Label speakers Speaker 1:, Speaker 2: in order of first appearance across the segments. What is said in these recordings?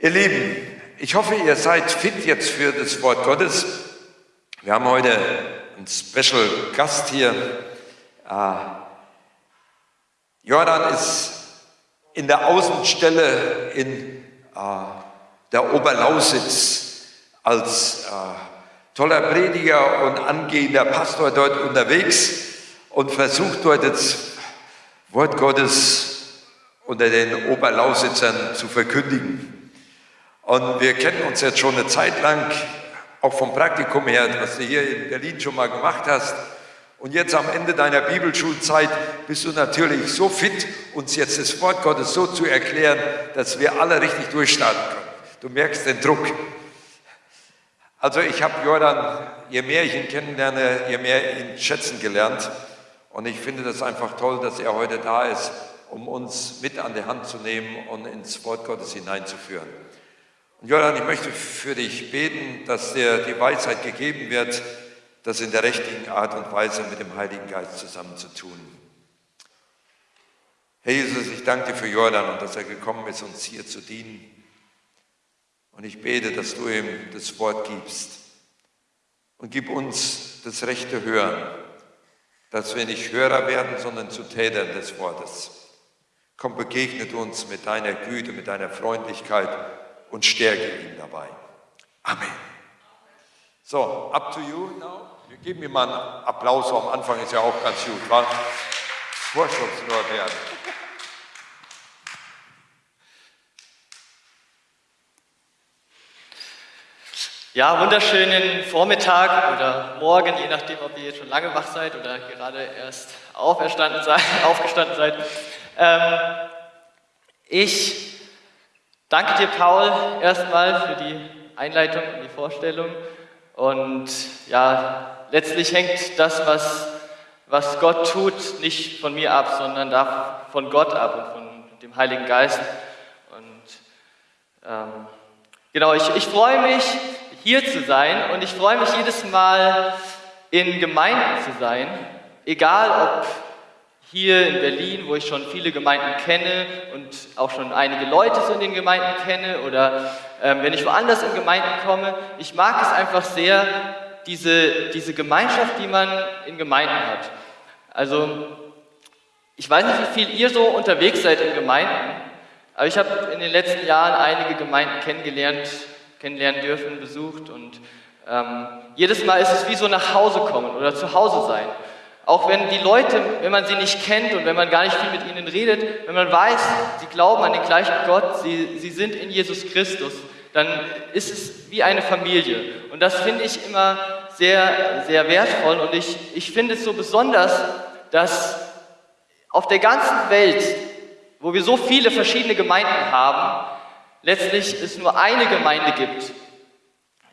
Speaker 1: Ihr Lieben, ich hoffe, ihr seid fit jetzt für das Wort Gottes. Wir haben heute einen Special Gast hier. Äh, Jordan ist in der Außenstelle in äh, der Oberlausitz als äh, toller Prediger und angehender Pastor dort unterwegs und versucht dort das Wort Gottes unter den Oberlausitzern zu verkündigen. Und wir kennen uns jetzt schon eine Zeit lang, auch vom Praktikum her, was du hier in Berlin schon mal gemacht hast. Und jetzt am Ende deiner Bibelschulzeit bist du natürlich so fit, uns jetzt das Wort Gottes so zu erklären, dass wir alle richtig durchstarten können. Du merkst den Druck. Also ich habe Jordan, je mehr ich ihn kennenlerne, je mehr ihn schätzen gelernt. Und ich finde das einfach toll, dass er heute da ist, um uns mit an die Hand zu nehmen und ins Wort Gottes hineinzuführen. Und Jordan, ich möchte für dich beten, dass dir die Weisheit gegeben wird, das in der richtigen Art und Weise mit dem Heiligen Geist zusammen zu tun. Herr Jesus, ich danke dir für Jordan und dass er gekommen ist, uns hier zu dienen. Und ich bete, dass du ihm das Wort gibst. Und gib uns das rechte Hören, dass wir nicht Hörer werden, sondern zu Tätern des Wortes. Komm, begegnet uns mit deiner Güte, mit deiner Freundlichkeit und stärke ihn dabei. Amen. So, up to you now. Wir geben ihm mal einen Applaus am Anfang, ist ja auch ganz gut, war Vorschusslorbeeren.
Speaker 2: Ja, wunderschönen Vormittag oder Morgen, je nachdem, ob ihr jetzt schon lange wach seid oder gerade erst auferstanden seid, aufgestanden seid. Ähm, ich danke dir, Paul, erstmal für die Einleitung und die Vorstellung. Und ja, letztlich hängt das, was, was Gott tut, nicht von mir ab, sondern von Gott ab und von dem Heiligen Geist. Und ähm, genau, ich, ich freue mich, hier zu sein und ich freue mich jedes Mal, in Gemeinden zu sein, egal ob hier in Berlin, wo ich schon viele Gemeinden kenne und auch schon einige Leute so in den Gemeinden kenne oder ähm, wenn ich woanders in Gemeinden komme. Ich mag es einfach sehr, diese, diese Gemeinschaft, die man in Gemeinden hat. Also, ich weiß nicht, wie viel ihr so unterwegs seid in Gemeinden, aber ich habe in den letzten Jahren einige Gemeinden kennengelernt, kennenlernen dürfen, besucht und ähm, jedes Mal ist es wie so nach Hause kommen oder zu Hause sein. Auch wenn die Leute, wenn man sie nicht kennt und wenn man gar nicht viel mit ihnen redet, wenn man weiß, sie glauben an den gleichen Gott, sie, sie sind in Jesus Christus, dann ist es wie eine Familie. Und das finde ich immer sehr, sehr wertvoll und ich, ich finde es so besonders, dass auf der ganzen Welt, wo wir so viele verschiedene Gemeinden haben, letztlich es nur eine Gemeinde gibt,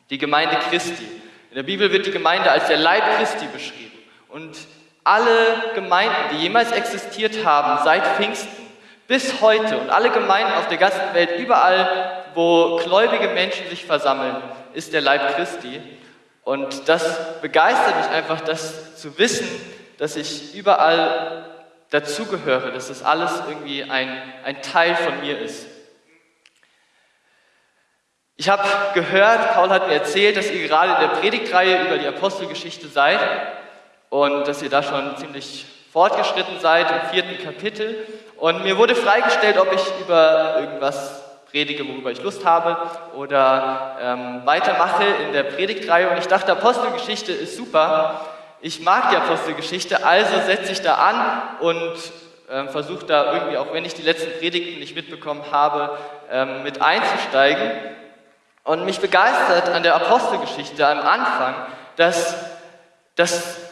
Speaker 2: die Gemeinde Christi. In der Bibel wird die Gemeinde als der Leib Christi beschrieben. Und alle Gemeinden, die jemals existiert haben, seit Pfingsten bis heute und alle Gemeinden auf der ganzen Welt, überall, wo gläubige Menschen sich versammeln, ist der Leib Christi. Und das begeistert mich einfach, das zu wissen, dass ich überall dazugehöre, dass das alles irgendwie ein, ein Teil von mir ist. Ich habe gehört, Paul hat mir erzählt, dass ihr gerade in der Predigtreihe über die Apostelgeschichte seid und dass ihr da schon ziemlich fortgeschritten seid im vierten Kapitel. Und mir wurde freigestellt, ob ich über irgendwas predige, worüber ich Lust habe oder ähm, weitermache in der Predigtreihe. Und ich dachte, Apostelgeschichte ist super. Ich mag die Apostelgeschichte, also setze ich da an und ähm, versuche da irgendwie, auch wenn ich die letzten Predigten nicht mitbekommen habe, ähm, mit einzusteigen. Und mich begeistert an der Apostelgeschichte am Anfang, dass, dass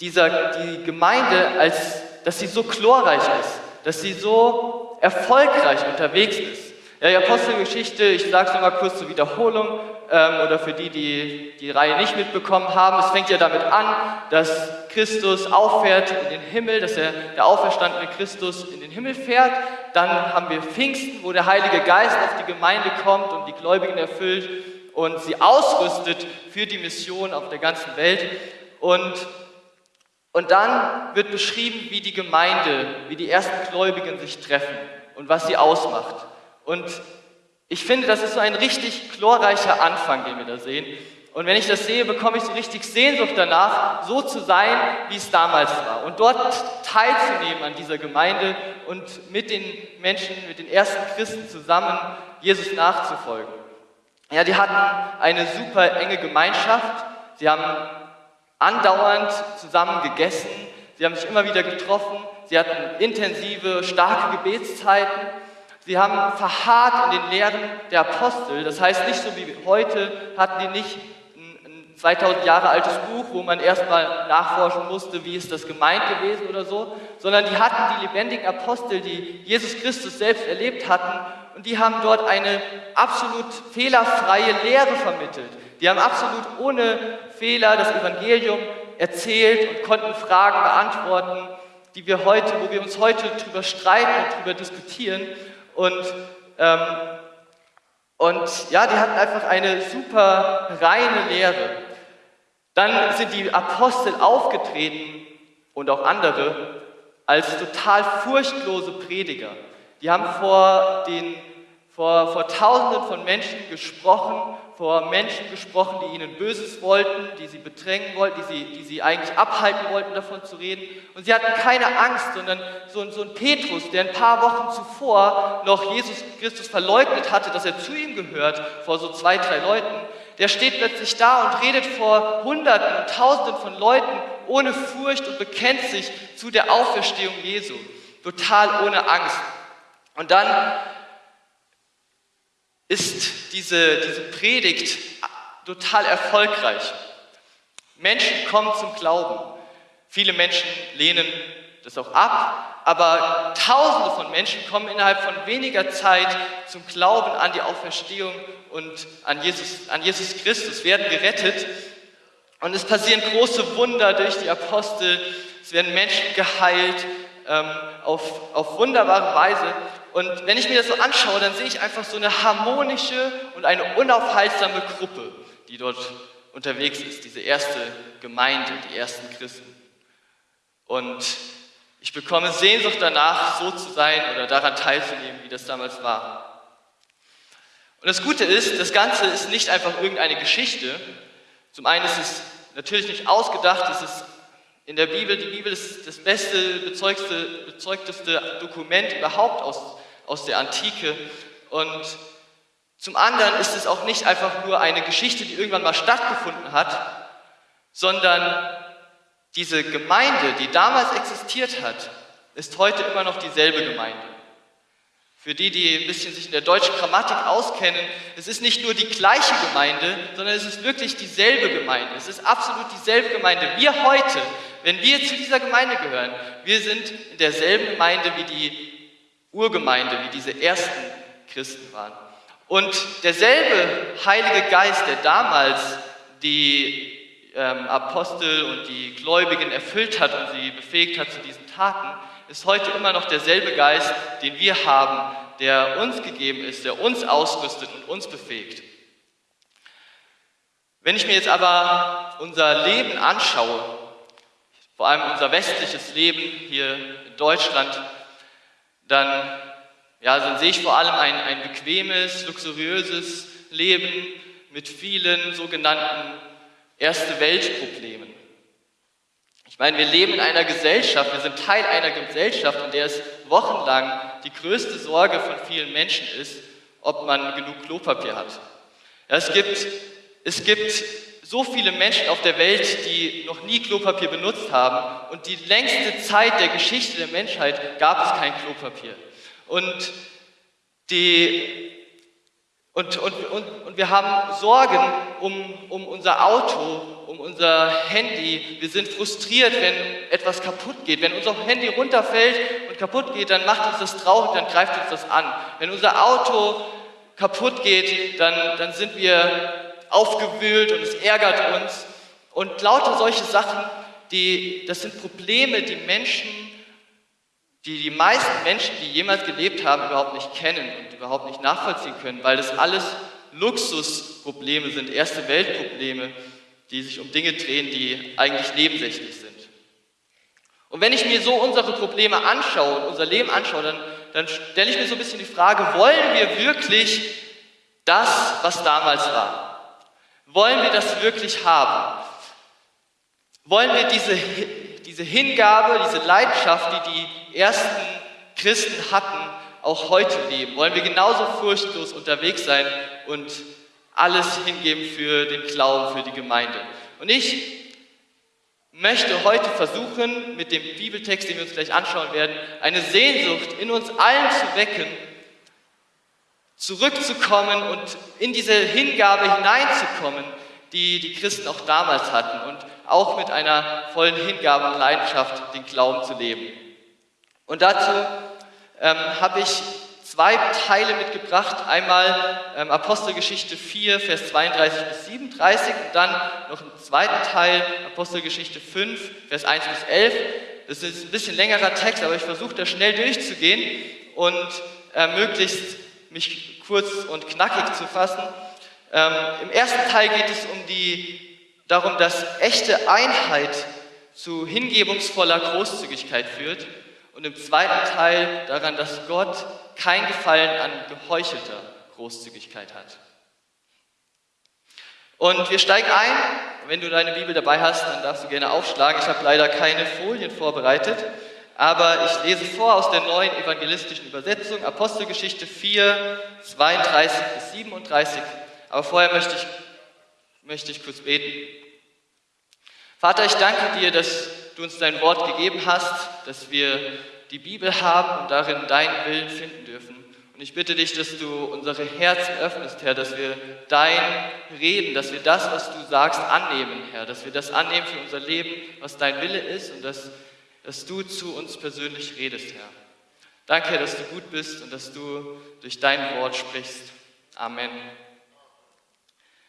Speaker 2: dieser, die Gemeinde, als, dass sie so chlorreich ist, dass sie so erfolgreich unterwegs ist. Ja, die Apostelgeschichte, ich sage es nochmal kurz zur Wiederholung, ähm, oder für die, die die Reihe nicht mitbekommen haben, es fängt ja damit an, dass Christus auffährt in den Himmel, dass er, der auferstandene Christus in den Himmel fährt. Dann haben wir Pfingsten, wo der Heilige Geist auf die Gemeinde kommt und die Gläubigen erfüllt und sie ausrüstet für die Mission auf der ganzen Welt. Und und dann wird beschrieben, wie die Gemeinde, wie die ersten Gläubigen sich treffen und was sie ausmacht. Und Ich finde, das ist so ein richtig chlorreicher Anfang, den wir da sehen. Und wenn ich das sehe, bekomme ich so richtig Sehnsucht danach, so zu sein, wie es damals war. Und dort teilzunehmen an dieser Gemeinde und mit den Menschen, mit den ersten Christen zusammen Jesus nachzufolgen. Ja, die hatten eine super enge Gemeinschaft. Sie haben andauernd zusammen gegessen. Sie haben sich immer wieder getroffen. Sie hatten intensive, starke Gebetszeiten. Sie haben verharrt in den Lehren der Apostel. Das heißt, nicht so wie heute hatten die nicht 2000 Jahre altes Buch, wo man erstmal nachforschen musste, wie ist das gemeint gewesen oder so, sondern die hatten die lebendigen Apostel, die Jesus Christus selbst erlebt hatten und die haben dort eine absolut fehlerfreie Lehre vermittelt. Die haben absolut ohne Fehler das Evangelium erzählt und konnten Fragen beantworten, die wir heute, wo wir uns heute drüber streiten und drüber diskutieren und ähm, und ja, die hatten einfach eine super reine Lehre. Dann sind die Apostel aufgetreten und auch andere als total furchtlose Prediger. Die haben vor, den, vor, vor Tausenden von Menschen gesprochen, vor Menschen gesprochen, die ihnen Böses wollten, die sie bedrängen wollten, die sie, die sie eigentlich abhalten wollten, davon zu reden. Und sie hatten keine Angst, sondern so, so ein Petrus, der ein paar Wochen zuvor noch Jesus Christus verleugnet hatte, dass er zu ihm gehört, vor so zwei, drei Leuten, der steht plötzlich da und redet vor Hunderten und Tausenden von Leuten ohne Furcht und bekennt sich zu der Auferstehung Jesu, total ohne Angst. Und dann ist diese, diese Predigt total erfolgreich. Menschen kommen zum Glauben. Viele Menschen lehnen das auch ab, aber Tausende von Menschen kommen innerhalb von weniger Zeit zum Glauben an die Auferstehung und an Jesus, an Jesus Christus, werden gerettet. Und es passieren große Wunder durch die Apostel. Es werden Menschen geheilt ähm, auf, auf wunderbare Weise. Und wenn ich mir das so anschaue, dann sehe ich einfach so eine harmonische und eine unaufhaltsame Gruppe, die dort unterwegs ist, diese erste Gemeinde, die ersten Christen. Und ich bekomme Sehnsucht danach, so zu sein oder daran teilzunehmen, wie das damals war. Und das Gute ist, das Ganze ist nicht einfach irgendeine Geschichte. Zum einen ist es natürlich nicht ausgedacht, es ist in der Bibel, die Bibel ist das beste, bezeugteste, Dokument überhaupt aus, aus der Antike. Und zum anderen ist es auch nicht einfach nur eine Geschichte, die irgendwann mal stattgefunden hat, sondern diese Gemeinde, die damals existiert hat, ist heute immer noch dieselbe Gemeinde. Für die, die ein bisschen sich in der deutschen Grammatik auskennen, es ist nicht nur die gleiche Gemeinde, sondern es ist wirklich dieselbe Gemeinde. Es ist absolut dieselbe Gemeinde. Wir heute, wenn wir zu dieser Gemeinde gehören, wir sind in derselben Gemeinde wie die Urgemeinde, wie diese ersten Christen waren. Und derselbe Heilige Geist, der damals die ähm, Apostel und die Gläubigen erfüllt hat und sie befähigt hat zu diesen Taten, ist heute immer noch derselbe Geist, den wir haben, der uns gegeben ist, der uns ausrüstet und uns befähigt. Wenn ich mir jetzt aber unser Leben anschaue, vor allem unser westliches Leben hier in Deutschland, dann, ja, dann sehe ich vor allem ein, ein bequemes, luxuriöses Leben mit vielen sogenannten Erste Weltproblemen. Ich meine, wir leben in einer Gesellschaft, wir sind Teil einer Gesellschaft, in der es wochenlang die größte Sorge von vielen Menschen ist, ob man genug Klopapier hat. Ja, es, gibt, es gibt so viele Menschen auf der Welt, die noch nie Klopapier benutzt haben und die längste Zeit der Geschichte der Menschheit gab es kein Klopapier. Und die und, und, und, und wir haben Sorgen um, um unser Auto, um unser Handy. Wir sind frustriert, wenn etwas kaputt geht. Wenn unser Handy runterfällt und kaputt geht, dann macht uns das traurig, dann greift uns das an. Wenn unser Auto kaputt geht, dann, dann sind wir aufgewühlt und es ärgert uns. Und lauter solche Sachen, die, das sind Probleme, die Menschen die die meisten Menschen, die jemals gelebt haben, überhaupt nicht kennen und überhaupt nicht nachvollziehen können, weil das alles Luxusprobleme sind, erste Weltprobleme, die sich um Dinge drehen, die eigentlich nebensächlich sind. Und wenn ich mir so unsere Probleme anschaue und unser Leben anschaue, dann, dann stelle ich mir so ein bisschen die Frage, wollen wir wirklich das, was damals war? Wollen wir das wirklich haben? Wollen wir diese, diese Hingabe, diese Leidenschaft, die die ersten Christen hatten, auch heute leben? Wollen wir genauso furchtlos unterwegs sein und alles hingeben für den Glauben, für die Gemeinde? Und ich möchte heute versuchen, mit dem Bibeltext, den wir uns gleich anschauen werden, eine Sehnsucht in uns allen zu wecken, zurückzukommen und in diese Hingabe hineinzukommen, die die Christen auch damals hatten und auch mit einer vollen Hingabe und Leidenschaft den Glauben zu leben. Und dazu ähm, habe ich zwei Teile mitgebracht. Einmal ähm, Apostelgeschichte 4, Vers 32 bis 37 und dann noch einen zweiten Teil, Apostelgeschichte 5, Vers 1 bis 11. Das ist ein bisschen längerer Text, aber ich versuche da schnell durchzugehen und äh, möglichst mich kurz und knackig zu fassen. Ähm, Im ersten Teil geht es um die, darum, dass echte Einheit zu hingebungsvoller Großzügigkeit führt und im zweiten Teil daran, dass Gott kein Gefallen an geheuchelter Großzügigkeit hat. Und wir steigen ein. Wenn du deine Bibel dabei hast, dann darfst du gerne aufschlagen. Ich habe leider keine Folien vorbereitet, aber ich lese vor aus der neuen evangelistischen Übersetzung, Apostelgeschichte 4, 32 bis 37. Aber vorher möchte ich, möchte ich kurz beten. Vater, ich danke dir, dass du uns dein Wort gegeben hast, dass wir die Bibel haben und darin deinen Willen finden dürfen. Und ich bitte dich, dass du unsere Herzen öffnest, Herr, dass wir dein Reden, dass wir das, was du sagst, annehmen, Herr, dass wir das annehmen für unser Leben, was dein Wille ist und dass, dass du zu uns persönlich redest, Herr. Danke, Herr, dass du gut bist und dass du durch dein Wort sprichst. Amen.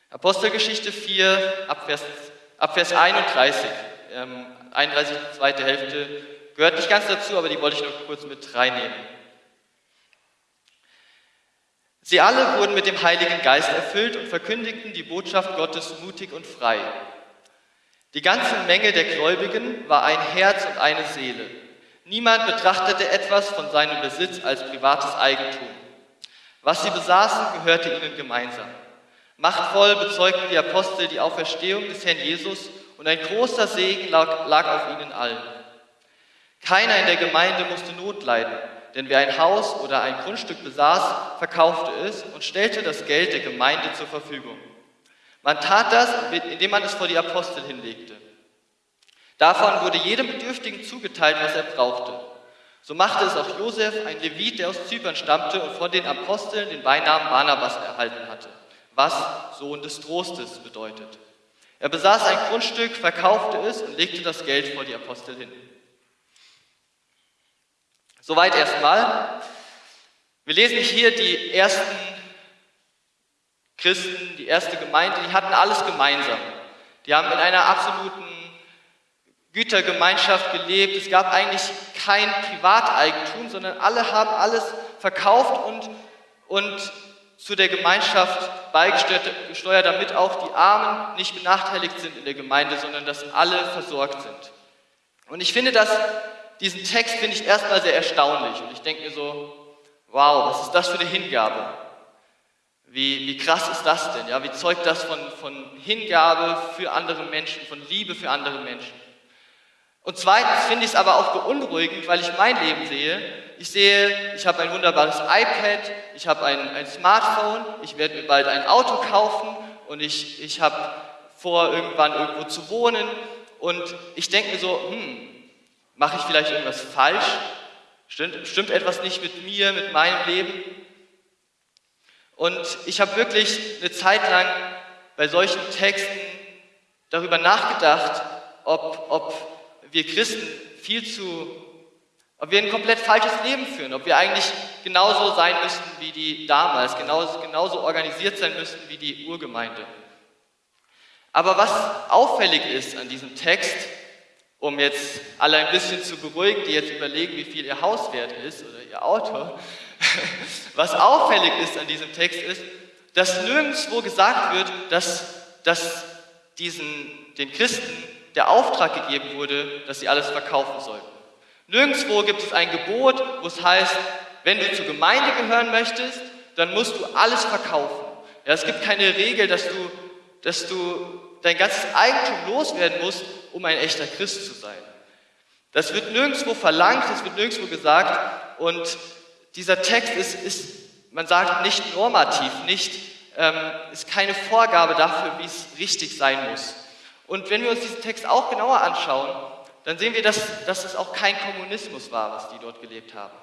Speaker 2: Apostelgeschichte 4, Abvers, Abvers 31, ähm, 31, zweite Hälfte Gehört nicht ganz dazu, aber die wollte ich noch kurz mit reinnehmen. Sie alle wurden mit dem Heiligen Geist erfüllt und verkündigten die Botschaft Gottes mutig und frei. Die ganze Menge der Gläubigen war ein Herz und eine Seele. Niemand betrachtete etwas von seinem Besitz als privates Eigentum. Was sie besaßen, gehörte ihnen gemeinsam. Machtvoll bezeugten die Apostel die Auferstehung des Herrn Jesus und ein großer Segen lag, lag auf ihnen allen. Keiner in der Gemeinde musste Not leiden, denn wer ein Haus oder ein Grundstück besaß, verkaufte es und stellte das Geld der Gemeinde zur Verfügung. Man tat das, indem man es vor die Apostel hinlegte. Davon wurde jedem Bedürftigen zugeteilt, was er brauchte. So machte es auch Josef, ein Levit, der aus Zypern stammte und von den Aposteln den Beinamen Barnabas erhalten hatte, was Sohn des Trostes bedeutet. Er besaß ein Grundstück, verkaufte es und legte das Geld vor die Apostel hin. Soweit erstmal. Wir lesen hier die ersten Christen, die erste Gemeinde, die hatten alles gemeinsam. Die haben in einer absoluten Gütergemeinschaft gelebt. Es gab eigentlich kein Privateigentum, sondern alle haben alles verkauft und, und zu der Gemeinschaft beigesteuert, damit auch die Armen nicht benachteiligt sind in der Gemeinde, sondern dass alle versorgt sind. Und ich finde das diesen Text finde ich erstmal sehr erstaunlich und ich denke mir so, wow, was ist das für eine Hingabe? Wie, wie krass ist das denn? Ja, wie zeugt das von, von Hingabe für andere Menschen, von Liebe für andere Menschen? Und zweitens finde ich es aber auch beunruhigend, weil ich mein Leben sehe. Ich sehe, ich habe ein wunderbares iPad, ich habe ein, ein Smartphone, ich werde mir bald ein Auto kaufen und ich, ich habe vor, irgendwann irgendwo zu wohnen. Und ich denke mir so, hm, Mache ich vielleicht irgendwas falsch? Stimmt, stimmt etwas nicht mit mir, mit meinem Leben? Und ich habe wirklich eine Zeit lang bei solchen Texten darüber nachgedacht, ob, ob wir Christen viel zu, ob wir ein komplett falsches Leben führen, ob wir eigentlich genauso sein müssten wie die damals, genauso, genauso organisiert sein müssten wie die Urgemeinde. Aber was auffällig ist an diesem Text, um jetzt alle ein bisschen zu beruhigen, die jetzt überlegen, wie viel ihr Haus wert ist oder ihr Auto. Was auffällig ist an diesem Text ist, dass nirgendwo gesagt wird, dass, dass diesen, den Christen der Auftrag gegeben wurde, dass sie alles verkaufen sollten. Nirgendwo gibt es ein Gebot, wo es heißt, wenn du zur Gemeinde gehören möchtest, dann musst du alles verkaufen. Ja, es gibt keine Regel, dass du, dass du dein ganzes Eigentum loswerden musst, um ein echter Christ zu sein. Das wird nirgendwo verlangt, das wird nirgendwo gesagt und dieser Text ist, ist man sagt, nicht normativ, nicht, ähm, ist keine Vorgabe dafür, wie es richtig sein muss. Und wenn wir uns diesen Text auch genauer anschauen, dann sehen wir, dass, dass es auch kein Kommunismus war, was die dort gelebt haben.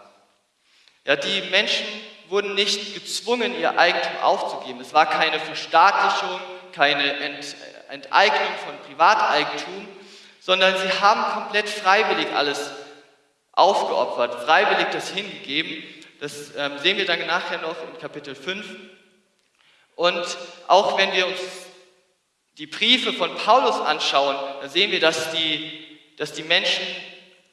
Speaker 2: Ja, die Menschen wurden nicht gezwungen, ihr Eigentum aufzugeben. Es war keine Verstaatlichung, keine Ent, Enteignung von Privateigentum, sondern sie haben komplett freiwillig alles aufgeopfert, freiwillig das hingegeben. Das ähm, sehen wir dann nachher noch in Kapitel 5. Und auch wenn wir uns die Briefe von Paulus anschauen, da sehen wir, dass die, dass die Menschen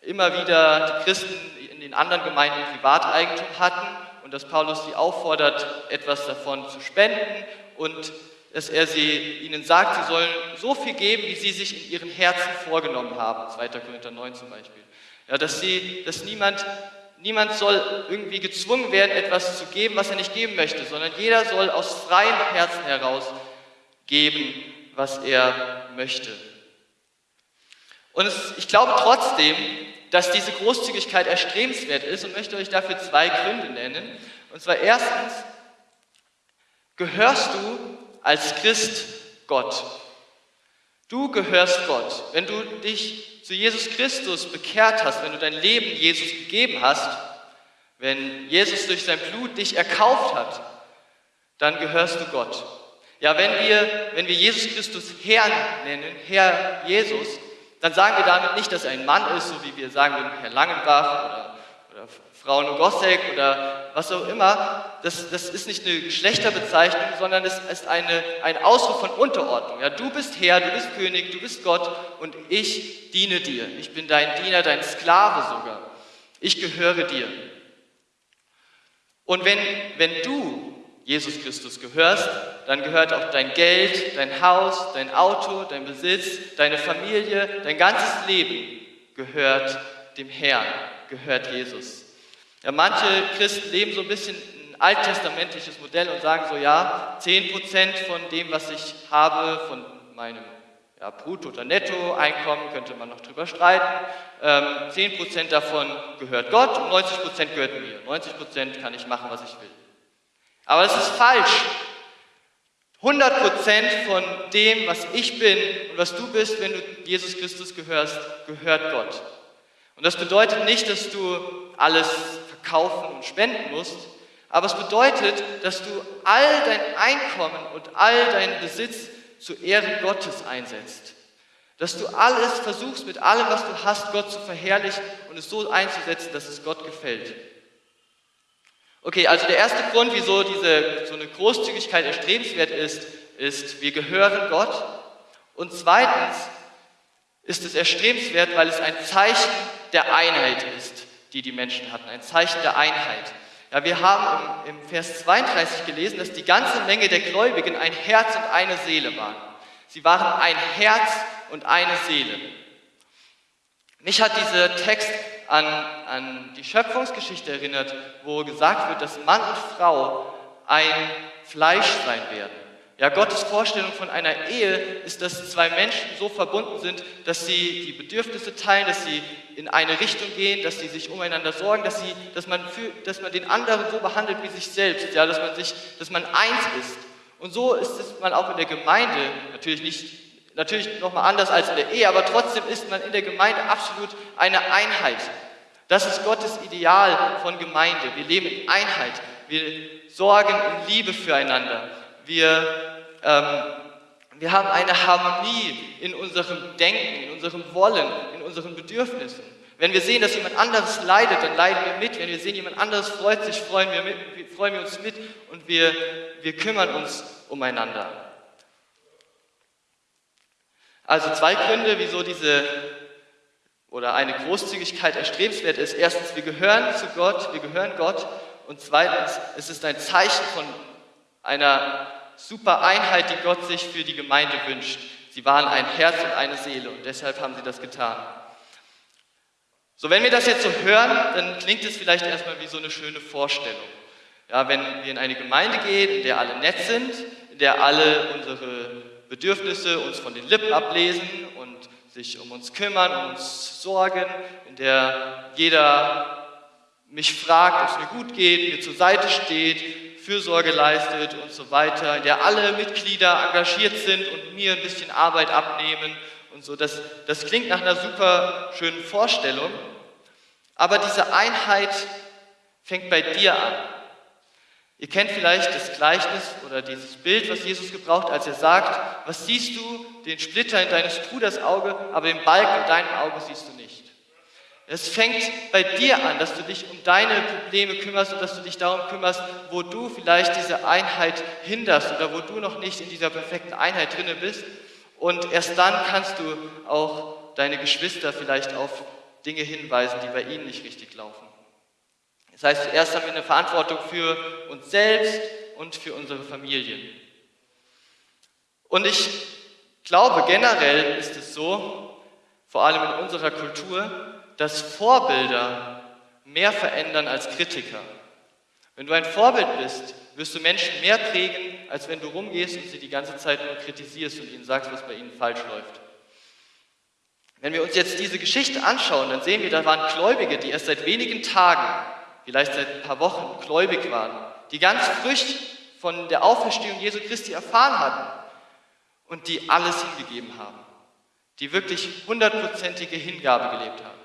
Speaker 2: immer wieder, die Christen in den anderen Gemeinden Privateigentum hatten und dass Paulus sie auffordert, etwas davon zu spenden und dass er sie, ihnen sagt, sie sollen so viel geben, wie sie sich in ihren Herzen vorgenommen haben. 2. Korinther 9 zum Beispiel. Ja, dass, sie, dass niemand, niemand soll irgendwie gezwungen werden, etwas zu geben, was er nicht geben möchte, sondern jeder soll aus freiem Herzen heraus geben, was er möchte. Und es, ich glaube trotzdem, dass diese Großzügigkeit erstrebenswert ist und möchte euch dafür zwei Gründe nennen. Und zwar erstens, gehörst du als Christ Gott. Du gehörst Gott. Wenn du dich zu Jesus Christus bekehrt hast, wenn du dein Leben Jesus gegeben hast, wenn Jesus durch sein Blut dich erkauft hat, dann gehörst du Gott. Ja, wenn wir, wenn wir Jesus Christus Herrn nennen, Herr Jesus, dann sagen wir damit nicht, dass er ein Mann ist, so wie wir sagen würden, Herr Langenbach oder, oder Frau Nogosek oder was auch immer. Das, das ist nicht eine Geschlechterbezeichnung, sondern es ist eine, ein Ausdruck von Unterordnung. Ja, du bist Herr, du bist König, du bist Gott und ich diene dir. Ich bin dein Diener, dein Sklave sogar. Ich gehöre dir. Und wenn, wenn du Jesus Christus gehörst, dann gehört auch dein Geld, dein Haus, dein Auto, dein Besitz, deine Familie, dein ganzes Leben gehört dem Herrn, gehört Jesus. Ja, manche Christen leben so ein bisschen ein alttestamentliches Modell und sagen so, ja, 10% von dem, was ich habe, von meinem ja, Brutto- oder Nettoeinkommen, könnte man noch drüber streiten, ähm, 10% davon gehört Gott und 90% gehört mir. 90% kann ich machen, was ich will. Aber es ist falsch. 100% von dem, was ich bin und was du bist, wenn du Jesus Christus gehörst, gehört Gott. Und das bedeutet nicht, dass du alles verkaufen und spenden musst, aber es bedeutet, dass du all dein Einkommen und all deinen Besitz zur Ehre Gottes einsetzt. Dass du alles versuchst, mit allem, was du hast, Gott zu verherrlichen und es so einzusetzen, dass es Gott gefällt. Okay, also der erste Grund, wieso diese, so eine Großzügigkeit erstrebenswert ist, ist, wir gehören Gott. Und zweitens ist es erstrebenswert, weil es ein Zeichen der Einheit ist, die die Menschen hatten, ein Zeichen der Einheit. Ja, wir haben im, im Vers 32 gelesen, dass die ganze Menge der Gläubigen ein Herz und eine Seele waren. Sie waren ein Herz und eine Seele. Mich hat dieser Text an, an die Schöpfungsgeschichte erinnert, wo gesagt wird, dass Mann und Frau ein Fleisch sein werden. Ja, Gottes Vorstellung von einer Ehe ist, dass zwei Menschen so verbunden sind, dass sie die Bedürfnisse teilen, dass sie in eine Richtung gehen, dass sie sich umeinander sorgen, dass, sie, dass, man, für, dass man den anderen so behandelt wie sich selbst, ja, dass, man sich, dass man eins ist. Und so ist es man auch in der Gemeinde, natürlich nicht natürlich nochmal anders als in der Ehe, aber trotzdem ist man in der Gemeinde absolut eine Einheit. Das ist Gottes Ideal von Gemeinde. Wir leben in Einheit. Wir sorgen in Liebe füreinander. Wir, ähm, wir haben eine Harmonie in unserem Denken, in unserem Wollen, in unseren Bedürfnissen. Wenn wir sehen, dass jemand anderes leidet, dann leiden wir mit. Wenn wir sehen, jemand anderes freut sich, freuen wir, mit, freuen wir uns mit und wir, wir kümmern uns umeinander. Also zwei Gründe, wieso diese oder eine Großzügigkeit erstrebenswert ist. Erstens, wir gehören zu Gott, wir gehören Gott. Und zweitens, es ist ein Zeichen von einer super Einheit, die Gott sich für die Gemeinde wünscht. Sie waren ein Herz und eine Seele und deshalb haben sie das getan. So, wenn wir das jetzt so hören, dann klingt es vielleicht erstmal wie so eine schöne Vorstellung. Ja, wenn wir in eine Gemeinde gehen, in der alle nett sind, in der alle unsere Bedürfnisse uns von den Lippen ablesen und sich um uns kümmern, um uns sorgen, in der jeder mich fragt, ob es mir gut geht, mir zur Seite steht, Fürsorge leistet und so weiter, in der alle Mitglieder engagiert sind und mir ein bisschen Arbeit abnehmen und so. Das, das klingt nach einer super schönen Vorstellung, aber diese Einheit fängt bei dir an. Ihr kennt vielleicht das Gleichnis oder dieses Bild, was Jesus gebraucht, als er sagt, was siehst du, den Splitter in deines Bruders Auge, aber den Balken in deinem Auge siehst du nicht. Es fängt bei dir an, dass du dich um deine Probleme kümmerst und dass du dich darum kümmerst, wo du vielleicht diese Einheit hinderst oder wo du noch nicht in dieser perfekten Einheit drinne bist. Und erst dann kannst du auch deine Geschwister vielleicht auf Dinge hinweisen, die bei ihnen nicht richtig laufen. Das heißt, zuerst haben wir eine Verantwortung für uns selbst und für unsere Familien. Und ich glaube, generell ist es so, vor allem in unserer Kultur, dass Vorbilder mehr verändern als Kritiker. Wenn du ein Vorbild bist, wirst du Menschen mehr prägen, als wenn du rumgehst und sie die ganze Zeit nur kritisierst und ihnen sagst, was bei ihnen falsch läuft. Wenn wir uns jetzt diese Geschichte anschauen, dann sehen wir, da waren Gläubige, die erst seit wenigen Tagen vielleicht seit ein paar Wochen gläubig waren, die ganz frisch von der Auferstehung Jesu Christi erfahren hatten und die alles hingegeben haben, die wirklich hundertprozentige Hingabe gelebt haben.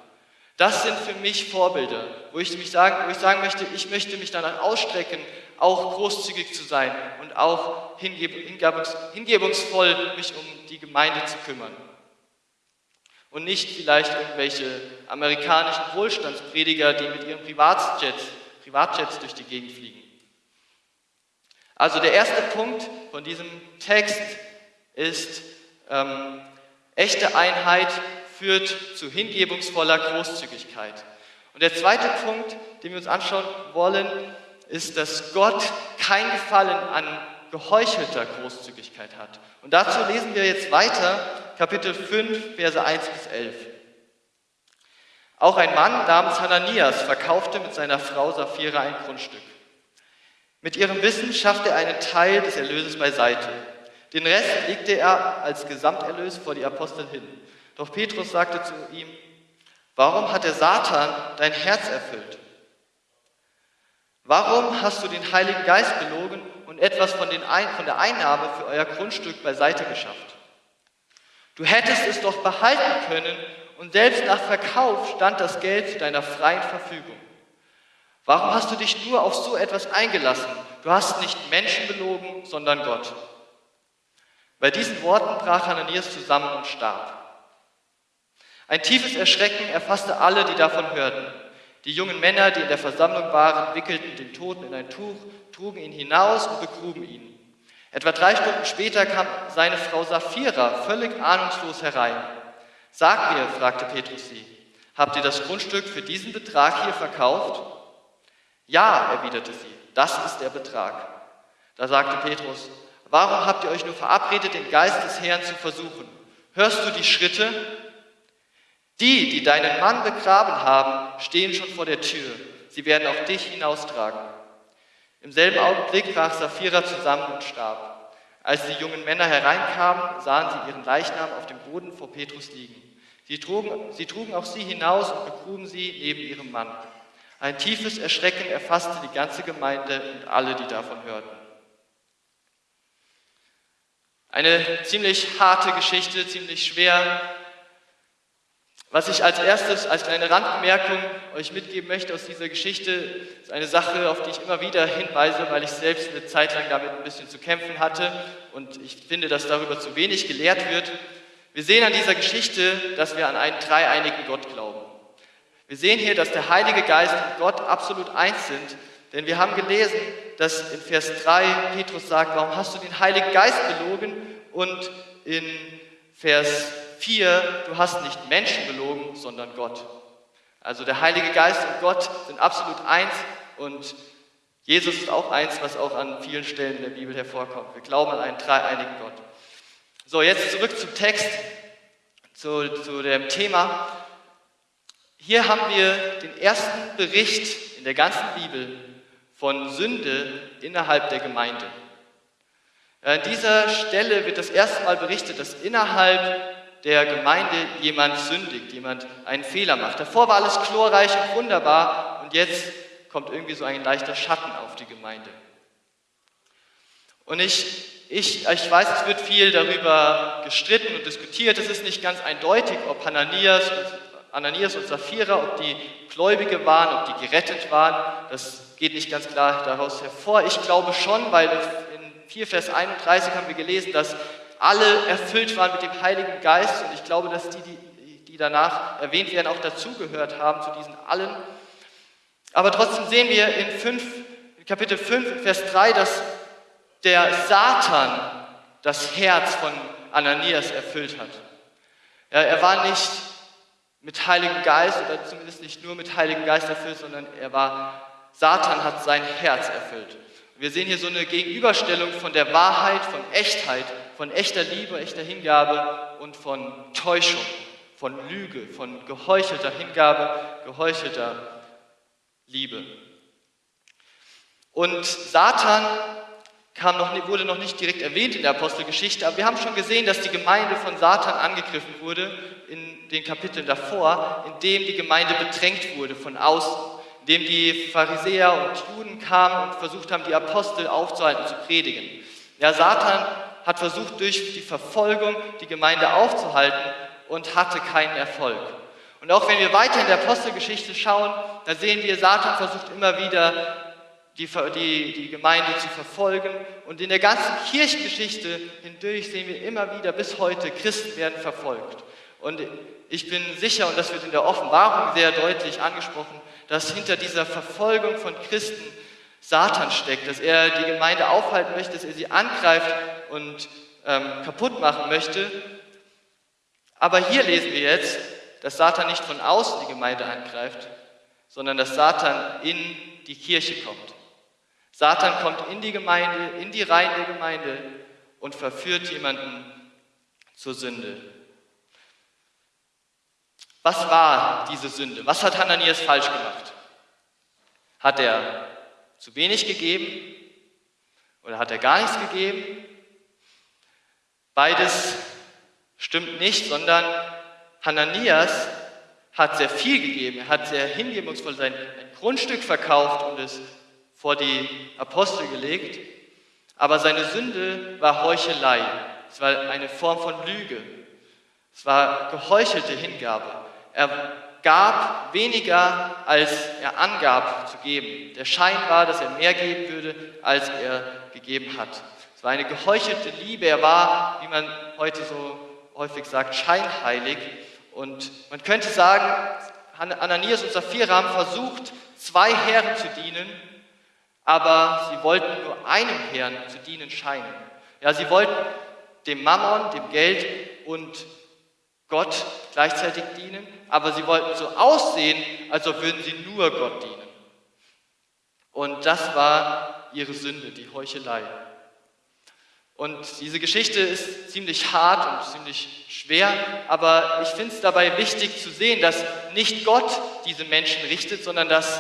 Speaker 2: Das sind für mich Vorbilder, wo ich, mich sagen, wo ich sagen möchte, ich möchte mich danach ausstrecken, auch großzügig zu sein und auch hingebungsvoll mich um die Gemeinde zu kümmern und nicht vielleicht irgendwelche amerikanischen Wohlstandsprediger, die mit ihren Privatjets, Privatjets durch die Gegend fliegen. Also der erste Punkt von diesem Text ist, ähm, echte Einheit führt zu hingebungsvoller Großzügigkeit. Und der zweite Punkt, den wir uns anschauen wollen, ist, dass Gott kein Gefallen an geheuchelter Großzügigkeit hat. Und dazu lesen wir jetzt weiter Kapitel 5, Verse 1 bis 11. Auch ein Mann namens Hananias verkaufte mit seiner Frau Sapphira ein Grundstück. Mit ihrem Wissen schaffte er einen Teil des Erlöses beiseite. Den Rest legte er als Gesamterlös vor die Apostel hin. Doch Petrus sagte zu ihm, warum hat der Satan dein Herz erfüllt? Warum hast du den Heiligen Geist belogen und etwas von, Ein von der Einnahme für euer Grundstück beiseite geschafft? Du hättest es doch behalten können und selbst nach Verkauf stand das Geld zu deiner freien Verfügung. Warum hast du dich nur auf so etwas eingelassen? Du hast nicht Menschen belogen, sondern Gott. Bei diesen Worten brach Hananias zusammen und starb. Ein tiefes Erschrecken erfasste alle, die davon hörten. Die jungen Männer, die in der Versammlung waren, wickelten den Toten in ein Tuch, trugen ihn hinaus und begruben ihn. Etwa drei Stunden später kam seine Frau Sapphira völlig ahnungslos herein. Sag mir, fragte Petrus sie, habt ihr das Grundstück für diesen Betrag hier verkauft? Ja, erwiderte sie, das ist der Betrag. Da sagte Petrus, warum habt ihr euch nur verabredet, den Geist des Herrn zu versuchen? Hörst du die Schritte? Die, die deinen Mann begraben haben, stehen schon vor der Tür. Sie werden auch dich hinaustragen. Im selben Augenblick brach Sapphira zusammen und starb. Als die jungen Männer hereinkamen, sahen sie ihren Leichnam auf dem Boden vor Petrus liegen. Sie trugen, sie trugen auch sie hinaus und begruben sie neben ihrem Mann. Ein tiefes Erschrecken erfasste die ganze Gemeinde und alle, die davon hörten. Eine ziemlich harte Geschichte, ziemlich schwer was ich als erstes, als kleine Randbemerkung euch mitgeben möchte aus dieser Geschichte, ist eine Sache, auf die ich immer wieder hinweise, weil ich selbst eine Zeit lang damit ein bisschen zu kämpfen hatte und ich finde, dass darüber zu wenig gelehrt wird. Wir sehen an dieser Geschichte, dass wir an einen dreieinigen Gott glauben. Wir sehen hier, dass der Heilige Geist und Gott absolut eins sind, denn wir haben gelesen, dass in Vers 3 Petrus sagt, warum hast du den Heiligen Geist belogen? Und in Vers 4, du hast nicht Menschen belogen, sondern Gott. Also der Heilige Geist und Gott sind absolut eins und Jesus ist auch eins, was auch an vielen Stellen in der Bibel hervorkommt. Wir glauben an einen dreieinigen Gott. So, jetzt zurück zum Text, zu, zu dem Thema. Hier haben wir den ersten Bericht in der ganzen Bibel von Sünde innerhalb der Gemeinde. An dieser Stelle wird das erste Mal berichtet, dass innerhalb der Gemeinde jemand sündigt, jemand einen Fehler macht. Davor war alles chlorreich und wunderbar und jetzt kommt irgendwie so ein leichter Schatten auf die Gemeinde. Und ich, ich, ich weiß, es wird viel darüber gestritten und diskutiert. Es ist nicht ganz eindeutig, ob Hananias, Ananias und Sapphira, ob die Gläubige waren, ob die gerettet waren. Das geht nicht ganz klar daraus hervor. Ich glaube schon, weil 4, Vers 31 haben wir gelesen, dass alle erfüllt waren mit dem Heiligen Geist und ich glaube, dass die, die, die danach erwähnt werden, auch dazugehört haben zu diesen allen. Aber trotzdem sehen wir in, 5, in Kapitel 5, Vers 3, dass der Satan das Herz von Ananias erfüllt hat. Ja, er war nicht mit Heiligen Geist oder zumindest nicht nur mit Heiligen Geist erfüllt, sondern er war, Satan hat sein Herz erfüllt. Wir sehen hier so eine Gegenüberstellung von der Wahrheit, von Echtheit, von echter Liebe, echter Hingabe und von Täuschung, von Lüge, von geheuchelter Hingabe, geheuchelter Liebe. Und Satan kam noch, wurde noch nicht direkt erwähnt in der Apostelgeschichte, aber wir haben schon gesehen, dass die Gemeinde von Satan angegriffen wurde in den Kapiteln davor, indem die Gemeinde bedrängt wurde von außen dem die Pharisäer und Juden kamen und versucht haben, die Apostel aufzuhalten, zu predigen. Ja, Satan hat versucht, durch die Verfolgung die Gemeinde aufzuhalten und hatte keinen Erfolg. Und auch wenn wir weiter in der Apostelgeschichte schauen, da sehen wir, Satan versucht immer wieder, die, die, die Gemeinde zu verfolgen. Und in der ganzen Kirchengeschichte hindurch sehen wir immer wieder, bis heute, Christen werden verfolgt. Und ich bin sicher, und das wird in der Offenbarung sehr deutlich angesprochen, dass hinter dieser Verfolgung von Christen Satan steckt, dass er die Gemeinde aufhalten möchte, dass er sie angreift und ähm, kaputt machen möchte. Aber hier lesen wir jetzt, dass Satan nicht von außen die Gemeinde angreift, sondern dass Satan in die Kirche kommt. Satan kommt in die Gemeinde, in die Reihen der Gemeinde und verführt jemanden zur Sünde. Was war diese Sünde? Was hat Hananias falsch gemacht? Hat er zu wenig gegeben oder hat er gar nichts gegeben? Beides stimmt nicht, sondern Hananias hat sehr viel gegeben. Er hat sehr hingebungsvoll sein Grundstück verkauft und es vor die Apostel gelegt. Aber seine Sünde war Heuchelei. Es war eine Form von Lüge. Es war geheuchelte Hingabe. Er gab weniger, als er angab zu geben. Der Schein war, dass er mehr geben würde, als er gegeben hat. Es war eine geheuchelte Liebe. Er war, wie man heute so häufig sagt, scheinheilig. Und man könnte sagen, Ananias und Sapphira haben versucht, zwei Herren zu dienen, aber sie wollten nur einem Herrn zu dienen scheinen. Ja, sie wollten dem Mammon, dem Geld und Gott gleichzeitig dienen, aber sie wollten so aussehen, als ob würden sie nur Gott dienen. Und das war ihre Sünde, die Heuchelei. Und diese Geschichte ist ziemlich hart und ziemlich schwer, aber ich finde es dabei wichtig zu sehen, dass nicht Gott diese Menschen richtet, sondern dass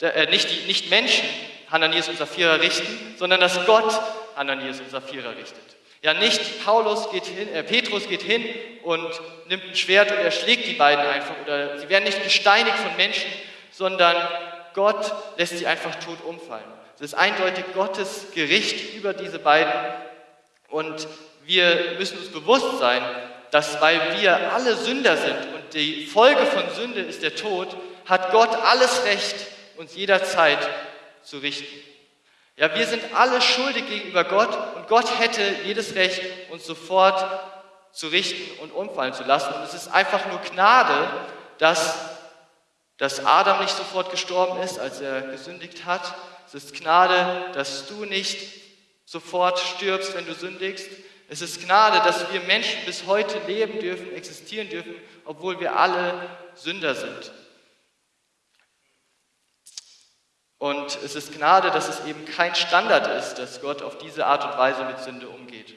Speaker 2: äh, nicht, die, nicht Menschen Hananias und Sapphira richten, sondern dass Gott Hananias und Sapphira richtet. Ja, nicht Paulus geht hin, äh, Petrus geht hin und nimmt ein Schwert und erschlägt die beiden einfach. Oder sie werden nicht gesteinigt von Menschen, sondern Gott lässt sie einfach tot umfallen. Es ist eindeutig Gottes Gericht über diese beiden. Und wir müssen uns bewusst sein, dass weil wir alle Sünder sind und die Folge von Sünde ist der Tod, hat Gott alles Recht, uns jederzeit zu richten. Ja, wir sind alle schuldig gegenüber Gott und Gott hätte jedes Recht, uns sofort zu richten und umfallen zu lassen. Und es ist einfach nur Gnade, dass, dass Adam nicht sofort gestorben ist, als er gesündigt hat. Es ist Gnade, dass du nicht sofort stirbst, wenn du sündigst. Es ist Gnade, dass wir Menschen bis heute leben dürfen, existieren dürfen, obwohl wir alle Sünder sind. Und es ist Gnade, dass es eben kein Standard ist, dass Gott auf diese Art und Weise mit Sünde umgeht.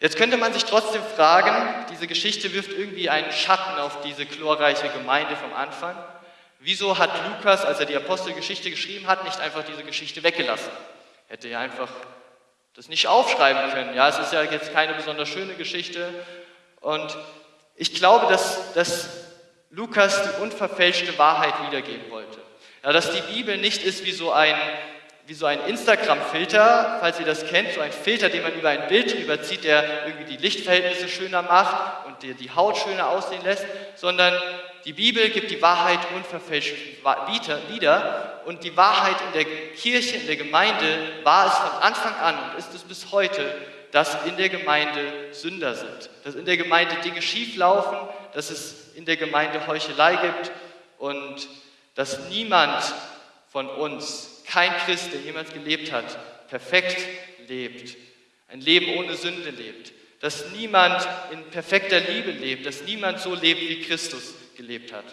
Speaker 2: Jetzt könnte man sich trotzdem fragen, diese Geschichte wirft irgendwie einen Schatten auf diese chlorreiche Gemeinde vom Anfang. Wieso hat Lukas, als er die Apostelgeschichte geschrieben hat, nicht einfach diese Geschichte weggelassen? Hätte er einfach das nicht aufschreiben können. Ja, es ist ja jetzt keine besonders schöne Geschichte. Und ich glaube, dass, dass Lukas die unverfälschte Wahrheit wiedergeben wollte. Ja, dass die Bibel nicht ist wie so ein, so ein Instagram-Filter, falls ihr das kennt, so ein Filter, den man über ein Bild drüber zieht, der irgendwie die Lichtverhältnisse schöner macht und dir die Haut schöner aussehen lässt, sondern die Bibel gibt die Wahrheit unverfälscht wieder und die Wahrheit in der Kirche, in der Gemeinde war es von Anfang an und ist es bis heute, dass in der Gemeinde Sünder sind, dass in der Gemeinde Dinge schieflaufen, dass es in der Gemeinde Heuchelei gibt und dass niemand von uns, kein Christ, der jemals gelebt hat, perfekt lebt, ein Leben ohne Sünde lebt, dass niemand in perfekter Liebe lebt, dass niemand so lebt, wie Christus gelebt hat.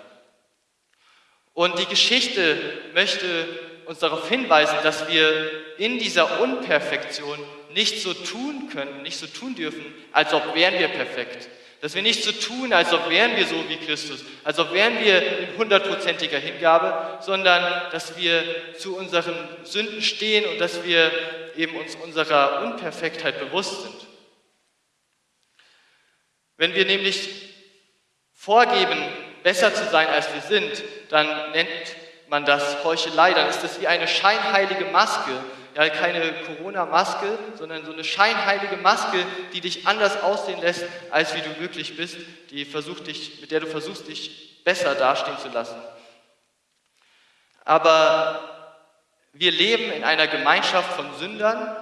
Speaker 2: Und die Geschichte möchte uns darauf hinweisen, dass wir in dieser Unperfektion nicht so tun können, nicht so tun dürfen, als ob wären wir perfekt. Dass wir nicht so tun, als ob wären wir so wie Christus, als ob wären wir in hundertprozentiger Hingabe, sondern dass wir zu unseren Sünden stehen und dass wir eben uns unserer Unperfektheit bewusst sind. Wenn wir nämlich vorgeben, besser zu sein, als wir sind, dann nennt man das Heuchelei, dann ist das wie eine scheinheilige Maske, ja, keine Corona-Maske, sondern so eine scheinheilige Maske, die dich anders aussehen lässt, als wie du wirklich bist, die versucht dich, mit der du versuchst, dich besser dastehen zu lassen. Aber wir leben in einer Gemeinschaft von Sündern,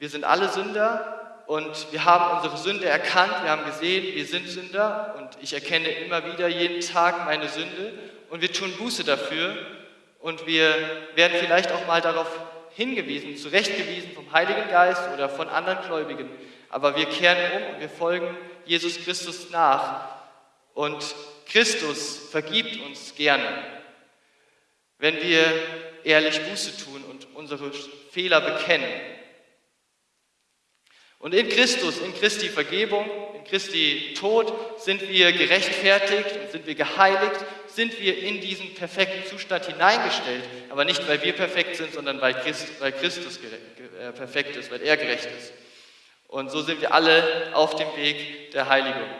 Speaker 2: wir sind alle Sünder und wir haben unsere Sünde erkannt, wir haben gesehen, wir sind Sünder und ich erkenne immer wieder jeden Tag meine Sünde und wir tun Buße dafür und wir werden vielleicht auch mal darauf hingewiesen, zurechtgewiesen vom Heiligen Geist oder von anderen Gläubigen. Aber wir kehren um und wir folgen Jesus Christus nach. Und Christus vergibt uns gerne, wenn wir ehrlich Buße tun und unsere Fehler bekennen. Und in Christus, in Christi Vergebung, in Christi Tod sind wir gerechtfertigt und sind wir geheiligt sind wir in diesen perfekten Zustand hineingestellt, aber nicht, weil wir perfekt sind, sondern weil, Christ, weil Christus äh, perfekt ist, weil er gerecht ist. Und so sind wir alle auf dem Weg der Heiligung.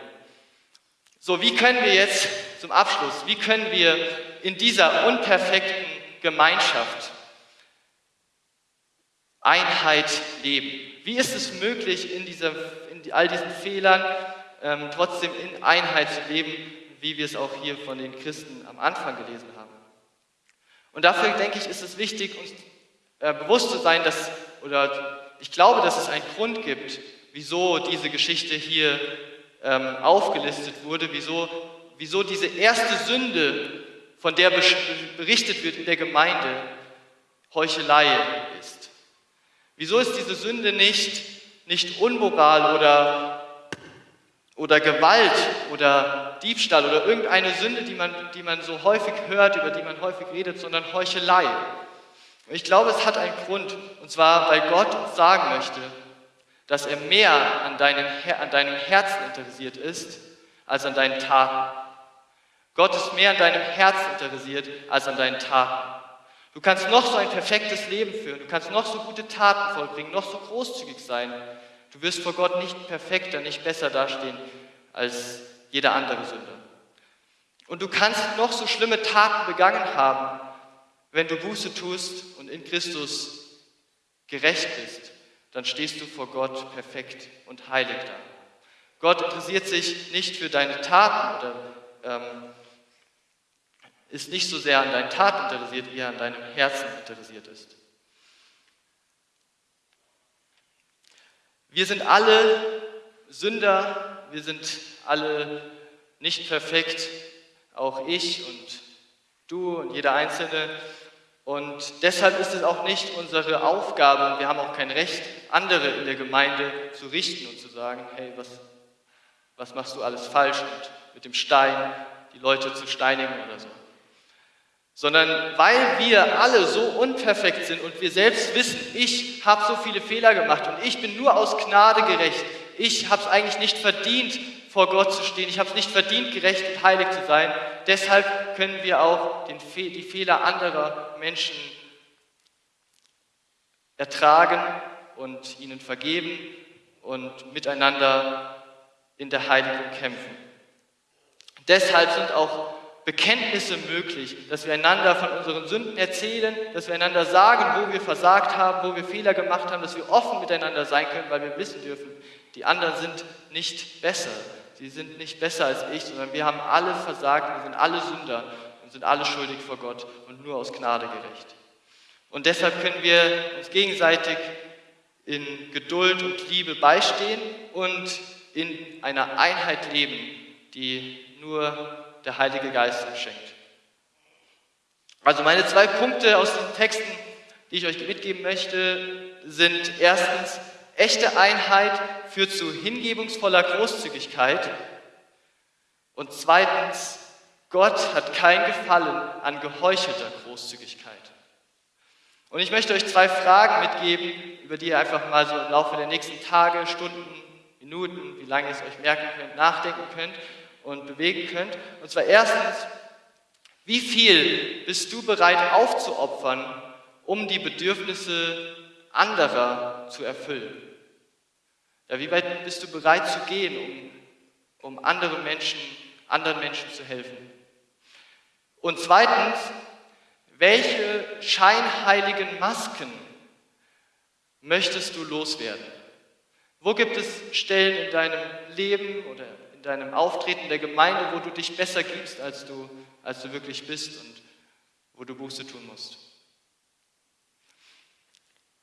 Speaker 2: So, wie können wir jetzt zum Abschluss, wie können wir in dieser unperfekten Gemeinschaft Einheit leben? Wie ist es möglich, in, dieser, in all diesen Fehlern ähm, trotzdem in Einheit zu leben wie wir es auch hier von den Christen am Anfang gelesen haben. Und dafür, denke ich, ist es wichtig, uns äh, bewusst zu sein, dass, oder ich glaube, dass es einen Grund gibt, wieso diese Geschichte hier ähm, aufgelistet wurde, wieso, wieso diese erste Sünde, von der berichtet wird in der Gemeinde, Heuchelei ist. Wieso ist diese Sünde nicht, nicht unmoral oder oder Gewalt oder Diebstahl oder irgendeine Sünde, die man, die man so häufig hört, über die man häufig redet, sondern Heuchelei. Ich glaube, es hat einen Grund, und zwar, weil Gott uns sagen möchte, dass er mehr an, deinem, an deinem Herzen interessiert ist, als an deinen Taten. Gott ist mehr an deinem Herzen interessiert, als an deinen Taten. Du kannst noch so ein perfektes Leben führen, du kannst noch so gute Taten vollbringen, noch so großzügig sein, Du wirst vor Gott nicht perfekter, nicht besser dastehen als jeder andere Sünder. Und du kannst noch so schlimme Taten begangen haben, wenn du Buße tust und in Christus gerecht bist, dann stehst du vor Gott perfekt und heilig da. Gott interessiert sich nicht für deine Taten oder ähm, ist nicht so sehr an deinen Taten interessiert, wie er an deinem Herzen interessiert ist. Wir sind alle Sünder, wir sind alle nicht perfekt, auch ich und du und jeder Einzelne. Und deshalb ist es auch nicht unsere Aufgabe, und wir haben auch kein Recht, andere in der Gemeinde zu richten und zu sagen, hey, was, was machst du alles falsch und mit dem Stein die Leute zu steinigen oder so sondern weil wir alle so unperfekt sind und wir selbst wissen, ich habe so viele Fehler gemacht und ich bin nur aus Gnade gerecht. Ich habe es eigentlich nicht verdient, vor Gott zu stehen. Ich habe es nicht verdient, gerecht und heilig zu sein. Deshalb können wir auch den, die Fehler anderer Menschen ertragen und ihnen vergeben und miteinander in der Heiligung kämpfen. Deshalb sind auch Bekenntnisse möglich, dass wir einander von unseren Sünden erzählen, dass wir einander sagen, wo wir versagt haben, wo wir Fehler gemacht haben, dass wir offen miteinander sein können, weil wir wissen dürfen, die anderen sind nicht besser. Sie sind nicht besser als ich, sondern wir haben alle versagt, wir sind alle Sünder und sind alle schuldig vor Gott und nur aus Gnade gerecht. Und deshalb können wir uns gegenseitig in Geduld und Liebe beistehen und in einer Einheit leben, die nur der Heilige Geist uns schenkt. Also meine zwei Punkte aus den Texten, die ich euch mitgeben möchte, sind erstens, echte Einheit führt zu hingebungsvoller Großzügigkeit und zweitens, Gott hat kein Gefallen an geheuchelter Großzügigkeit. Und ich möchte euch zwei Fragen mitgeben, über die ihr einfach mal so im Laufe der nächsten Tage, Stunden, Minuten, wie lange ihr es euch merken könnt, nachdenken könnt und bewegen könnt. Und zwar erstens, wie viel bist du bereit aufzuopfern, um die Bedürfnisse anderer zu erfüllen? Ja, wie weit bist du bereit zu gehen, um, um andere Menschen, anderen Menschen zu helfen? Und zweitens, welche scheinheiligen Masken möchtest du loswerden? Wo gibt es Stellen in deinem Leben oder in deinem Auftreten der Gemeinde, wo du dich besser gibst, als du, als du wirklich bist und wo du Buße tun musst?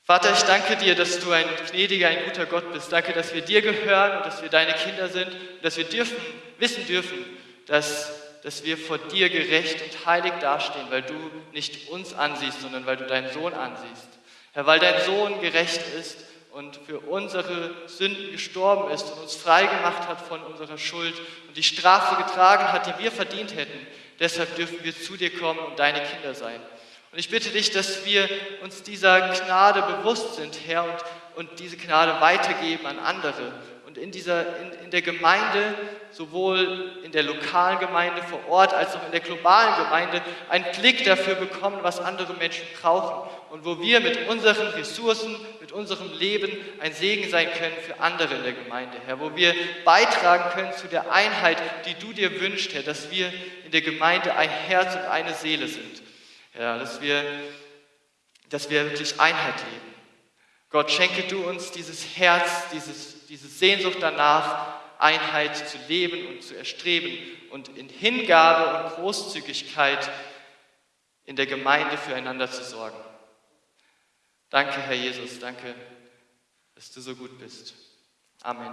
Speaker 2: Vater, ich danke dir, dass du ein gnädiger, ein guter Gott bist. Danke, dass wir dir gehören und dass wir deine Kinder sind und dass wir dürfen, wissen dürfen, dass dass wir vor dir gerecht und heilig dastehen, weil du nicht uns ansiehst, sondern weil du deinen Sohn ansiehst. Herr, weil dein Sohn gerecht ist und für unsere Sünden gestorben ist und uns frei gemacht hat von unserer Schuld und die Strafe getragen hat, die wir verdient hätten. Deshalb dürfen wir zu dir kommen und deine Kinder sein. Und ich bitte dich, dass wir uns dieser Gnade bewusst sind, Herr, und, und diese Gnade weitergeben an andere und in, dieser, in, in der Gemeinde, sowohl in der lokalen Gemeinde vor Ort als auch in der globalen Gemeinde, einen Blick dafür bekommen, was andere Menschen brauchen. Und wo wir mit unseren Ressourcen, mit unserem Leben ein Segen sein können für andere in der Gemeinde, Herr, wo wir beitragen können zu der Einheit, die du dir wünschst, Herr, dass wir in der Gemeinde ein Herz und eine Seele sind, Herr, dass wir, dass wir wirklich Einheit leben. Gott, schenke du uns dieses Herz, dieses diese Sehnsucht danach, Einheit zu leben und zu erstreben und in Hingabe und Großzügigkeit in der Gemeinde füreinander zu sorgen. Danke, Herr Jesus, danke, dass du so gut bist. Amen.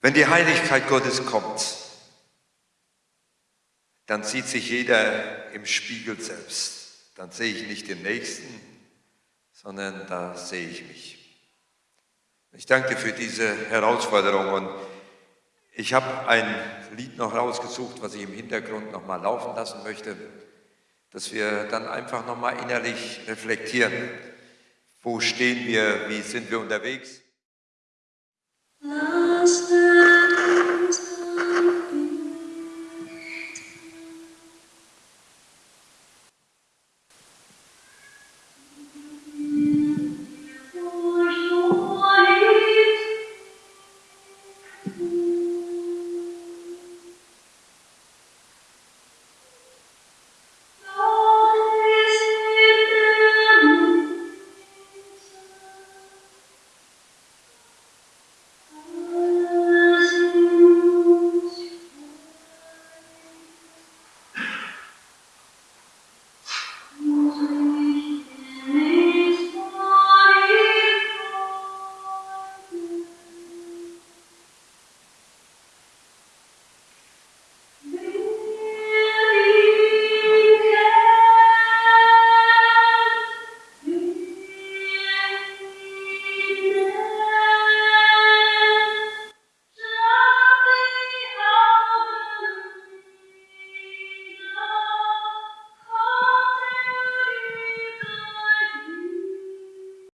Speaker 1: Wenn die Heiligkeit Gottes kommt, dann sieht sich jeder im Spiegel selbst dann sehe ich nicht den Nächsten, sondern da sehe ich mich. Ich danke für diese Herausforderung und ich habe ein Lied noch rausgesucht, was ich im Hintergrund noch mal laufen lassen möchte, dass wir dann einfach noch mal innerlich reflektieren, wo stehen wir, wie sind wir unterwegs. Lass